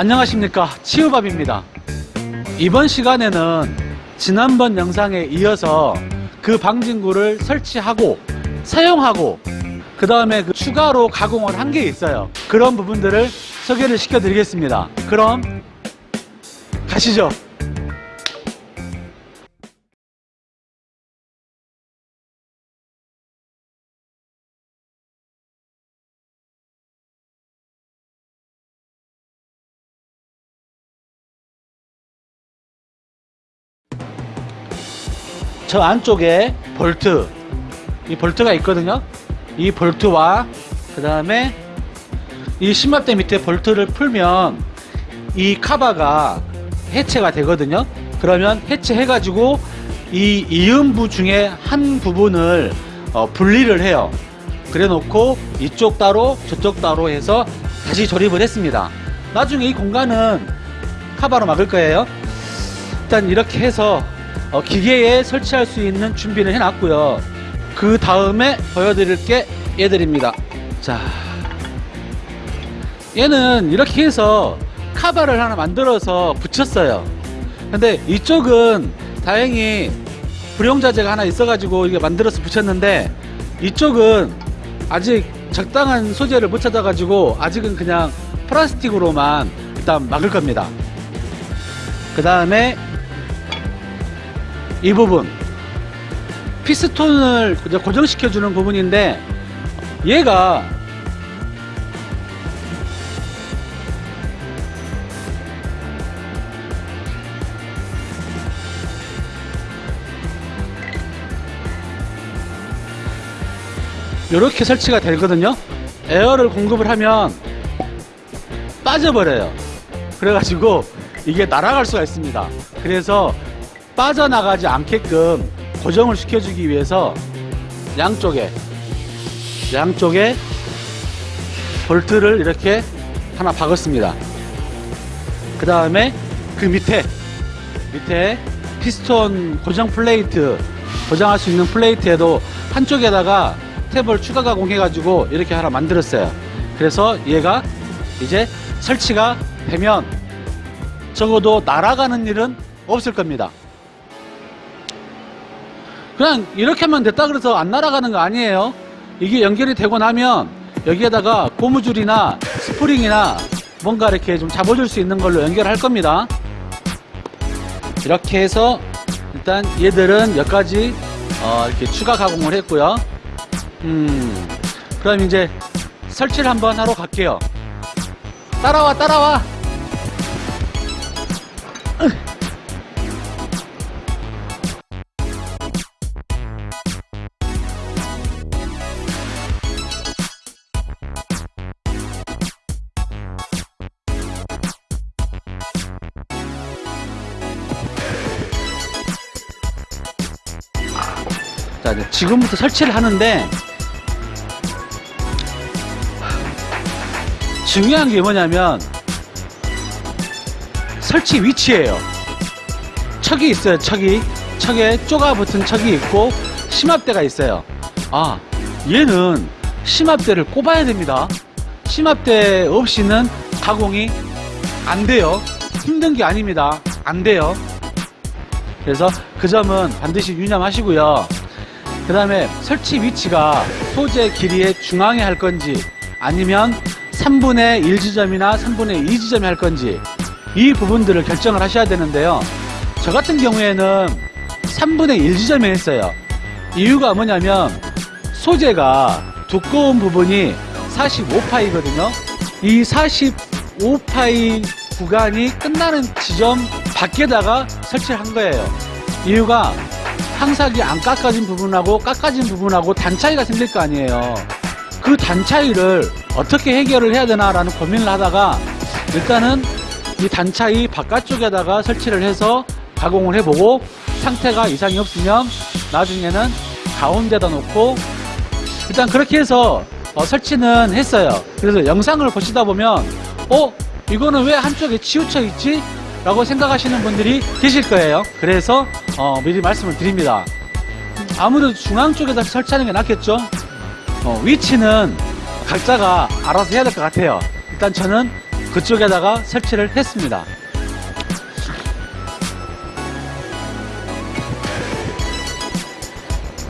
안녕하십니까? 치유밥입니다. 이번 시간에는 지난번 영상에 이어서 그 방진구를 설치하고 사용하고 그 다음에 그 추가로 가공을 한 게 있어요. 그런 부분들을 소개를 시켜 드리겠습니다. 그럼 가시죠 저 안쪽에 볼트. 이 볼트가 있거든요. 이 볼트와 그 다음에 이 심압대 밑에 볼트를 풀면 이 카바가 해체가 되거든요. 그러면 해체해 가지고 이 이음부 중에 한 부분을 어, 분리를 해요. 그래 놓고 이쪽 따로 저쪽 따로 해서 다시 조립을 했습니다. 나중에 이 공간은 카바로 막을 거예요. 일단 이렇게 해서 어, 기계에 설치할 수 있는 준비를 해놨고요. 그 다음에 보여드릴 게 얘들입니다. 자 얘는 이렇게 해서 카바를 하나 만들어서 붙였어요. 근데 이쪽은 다행히 불용자재가 하나 있어 가지고 이게 만들어서 붙였는데 이쪽은 아직 적당한 소재를 못 찾아 가지고 아직은 그냥 플라스틱으로만 일단 막을 겁니다. 그 다음에 이 부분. 피스톤을 고정시켜 주는 부분인데 얘가 이렇게 설치가 되거든요. 에어를 공급을 하면 빠져버려요. 그래가지고 이게 날아갈 수가 있습니다. 그래서 빠져나가지 않게끔 고정을 시켜주기 위해서 양쪽에 양쪽에 볼트를 이렇게 하나 박았습니다. 그 다음에 그 밑에 밑에 피스톤 고정 플레이트 고정할 수 있는 플레이트에도 한쪽에다가 탭을 추가 가공해 가지고 이렇게 하나 만들었어요. 그래서 얘가 이제 설치가 되면 적어도 날아가는 일은 없을 겁니다 그냥 이렇게만 됐다 그래서 안 날아가는 거 아니에요? 이게 연결이 되고 나면 여기에다가 고무줄이나 스프링이나 뭔가 이렇게 좀 잡아줄 수 있는 걸로 연결할 겁니다. 이렇게 해서 일단 얘들은 여기까지 어 이렇게 추가 가공을 했고요. 음 그럼 이제 설치를 한번 하러 갈게요. 따라와 따라와 자, 지금부터 설치를 하는데 중요한 게 뭐냐면 설치 위치예요. 척이 있어요. 척이 척에 쪼가 붙은 척이 있고 심압대가 있어요. 아, 얘는 심압대를 꼽아야 됩니다. 심압대 없이는 가공이 안 돼요. 힘든 게 아닙니다. 안 돼요. 그래서 그 점은 반드시 유념하시고요. 그 다음에 설치 위치가 소재 길이의 중앙에 할 건지 아니면 3분의 1 지점이나 3분의 2 지점에 할 건지 이 부분들을 결정을 하셔야 되는데요. 저 같은 경우에는 3분의 1 지점에 했어요. 이유가 뭐냐면 소재가 두꺼운 부분이 45파이거든요. 이 45파이 구간이 끝나는 지점 밖에다가 설치를 한 거예요. 이유가 항삭이 안 깎아진 부분하고 깎아진 부분하고 단 차이가 생길 거 아니에요 그 단 차이를 어떻게 해결을 해야 되나 라는 고민을 하다가 일단은 이 단 차이 바깥쪽에다가 설치를 해서 가공을 해보고 상태가 이상이 없으면 나중에는 가운데다 놓고 일단 그렇게 해서 어, 설치는 했어요 그래서 영상을 보시다 보면 어? 이거는 왜 한쪽에 치우쳐 있지? 라고 생각하시는 분들이 계실 거예요 그래서 어, 미리 말씀을 드립니다 아무래도 중앙 쪽에다 설치하는 게 낫겠죠 어, 위치는 각자가 알아서 해야 될 것 같아요 일단 저는 그쪽에다가 설치를 했습니다.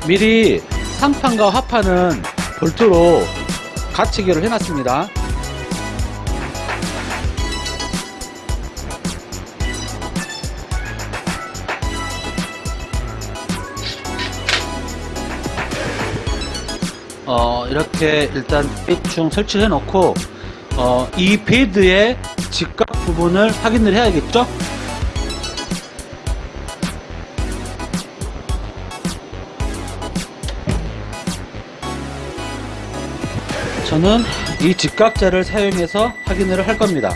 미리 상판과 하판은 볼트로 가치기를 해놨습니다. 어, 이렇게 일단 대충 설치해 놓고 어, 이 베드의 직각 부분을 확인을 해야겠죠? 저는 이 직각자를 사용해서 확인을 할 겁니다.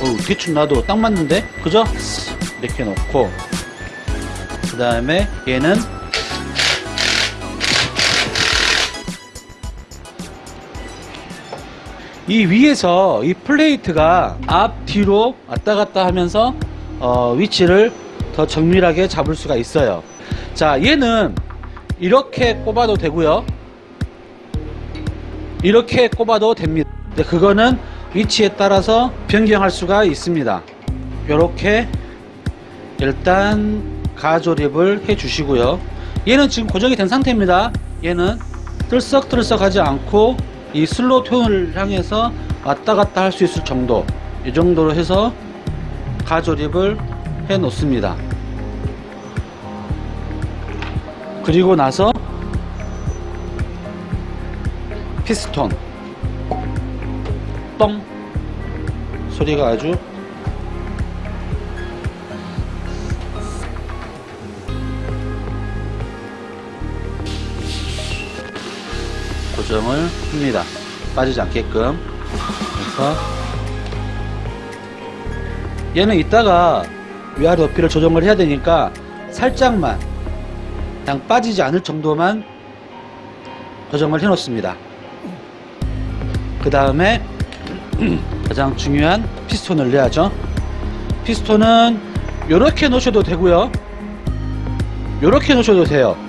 어, 대충 놔도 딱 맞는데? 그죠? 이렇게 놓고 그 다음에 얘는 이 위에서 이 플레이트가 앞 뒤로 왔다 갔다 하면서 어, 위치를 더 정밀하게 잡을 수가 있어요. 자 얘는 이렇게 꼽아도 되고요. 이렇게 꼽아도 됩니다. 근데 그거는 위치에 따라서 변경할 수가 있습니다. 이렇게 일단 가조립을 해 주시고요. 얘는 지금 고정이 된 상태입니다. 얘는 들썩들썩 하지 않고 이 슬로 톤을 향해서 왔다 갔다 할 수 있을 정도 이 정도로 해서 가조립을 해 놓습니다. 그리고 나서 피스톤. 뻥. 소리가 아주 고정을 합니다. 빠지지 않게끔. 그래서 얘는 이따가 위아래 높이를 조정을 해야 되니까 살짝만 그냥 빠지지 않을 정도만 조정을 해 놓습니다. 그 다음에 가장 중요한 피스톤을 내야죠. 피스톤은 이렇게 놓으셔도 되고요. 이렇게 놓으셔도 돼요.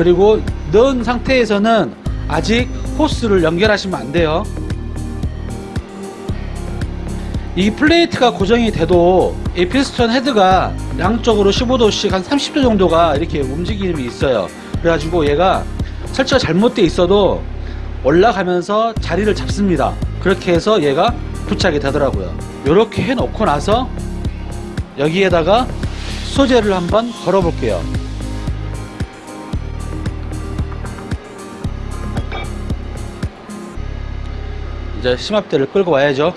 그리고 넣은 상태에서는 아직 호스를 연결하시면 안 돼요. 이 플레이트가 고정이 돼도 이 피스톤 헤드가 양쪽으로 15도씩 한 30도 정도가 이렇게 움직임이 있어요. 그래가지고 얘가 설치가 잘못돼 있어도 올라가면서 자리를 잡습니다. 그렇게 해서 얘가 부착이 되더라고요. 이렇게 해놓고 나서 여기에다가 소재를 한번 걸어 볼게요. 이제 심압대를 끌고 와야죠.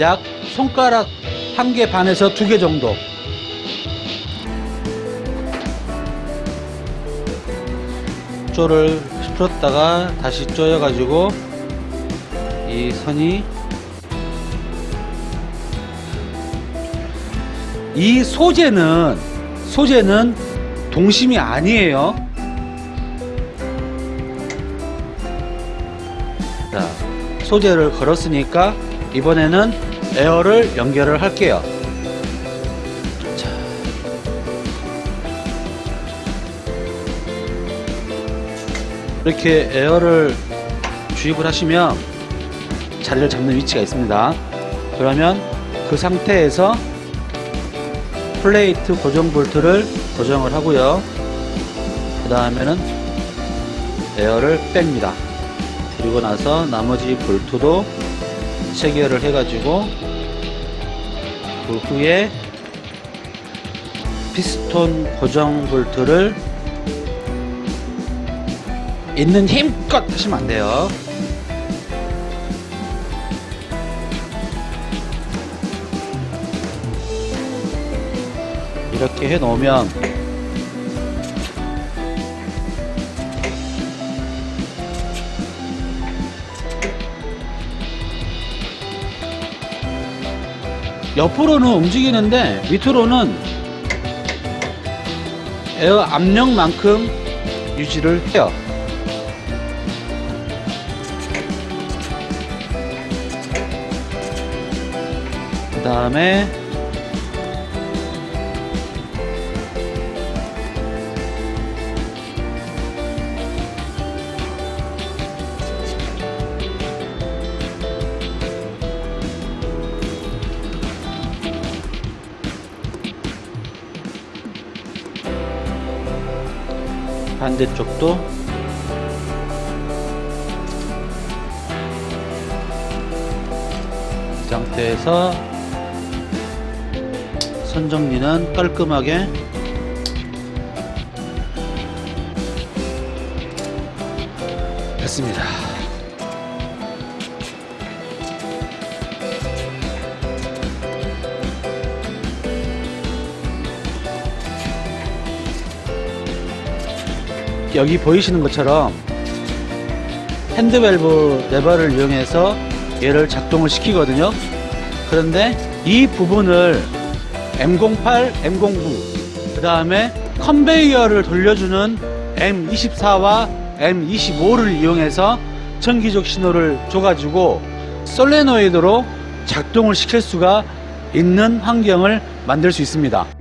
약 손가락 한 개 반에서 두 개 정도. 쪼를 풀었다가 다시 쪼여 가지고 이 선이 이 소재는 소재는 동심이 아니에요. 자, 소재를 걸었으니까 이번에는 에어를 연결을 할게요. 자. 이렇게 에어를 주입을 하시면 자리를 잡는 위치가 있습니다. 그러면 그 상태에서 플레이트 고정 볼트를 고정을 하고요. 그 다음에는 에어를 뺍니다. 그리고 나서 나머지 볼트도 체결을 해가지고 그 후에 피스톤 고정 볼트를 있는 힘껏 하시면 안 돼요. 이렇게 해 놓으면 옆으로는 움직이는데 밑으로는 에어 압력만큼 유지를 해요. 그 다음에 반대쪽도 이 상태에서 선 정리는 깔끔하게 됐습니다. 여기 보이시는 것처럼 핸드밸브 레버를 이용해서 얘를 작동을 시키거든요. 그런데 이 부분을 M08, M09, 그 다음에 컨베이어를 돌려주는 M24와 M25를 이용해서 전기적 신호를 줘가지고 솔레노이드로 작동을 시킬 수가 있는 환경을 만들 수 있습니다.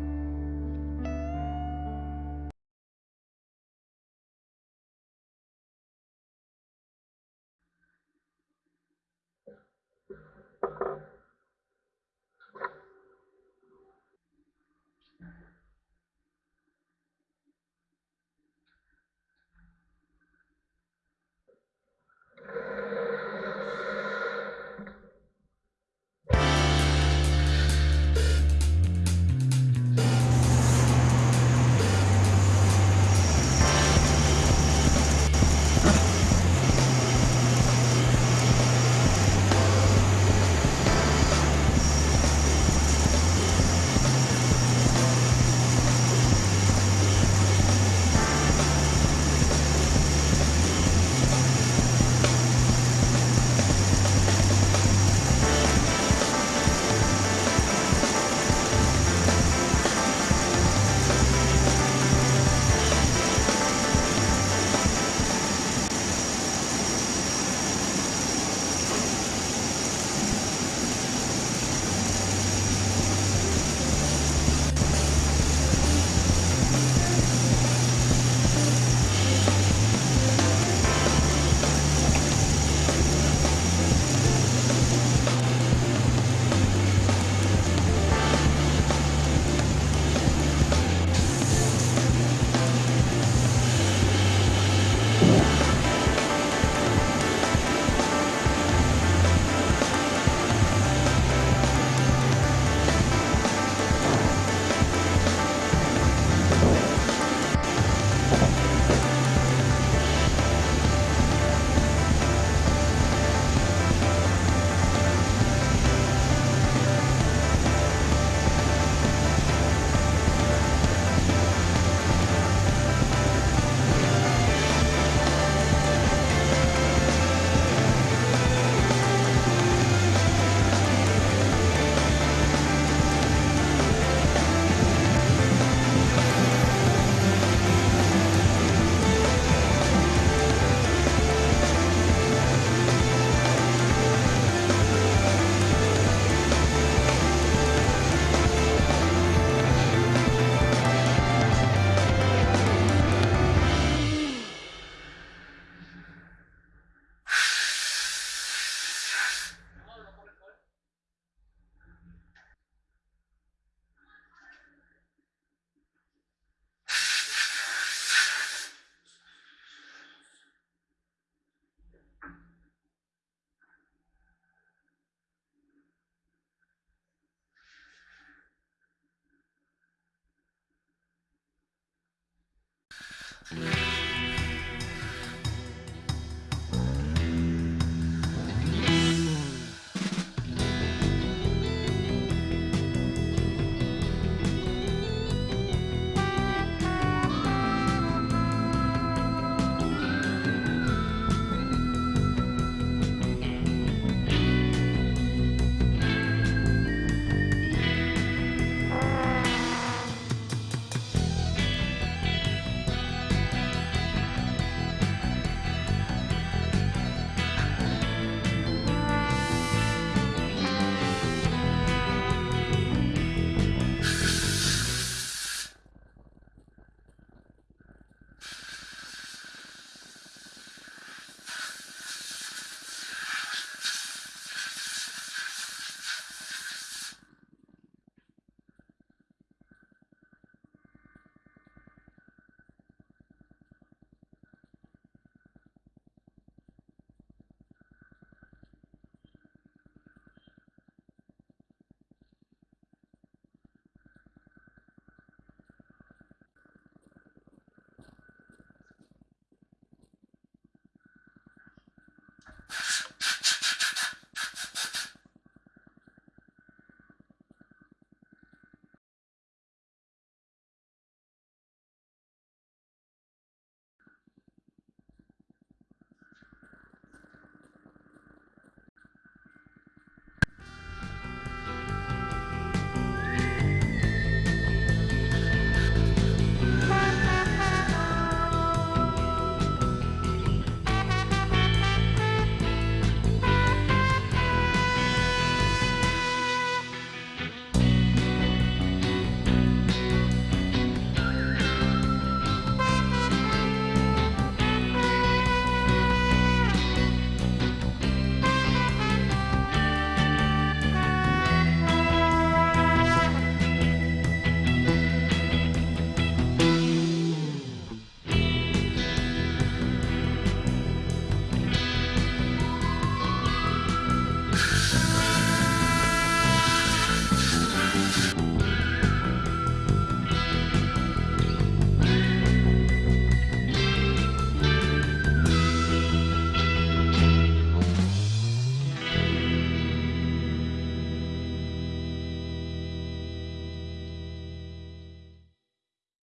Mm-hmm.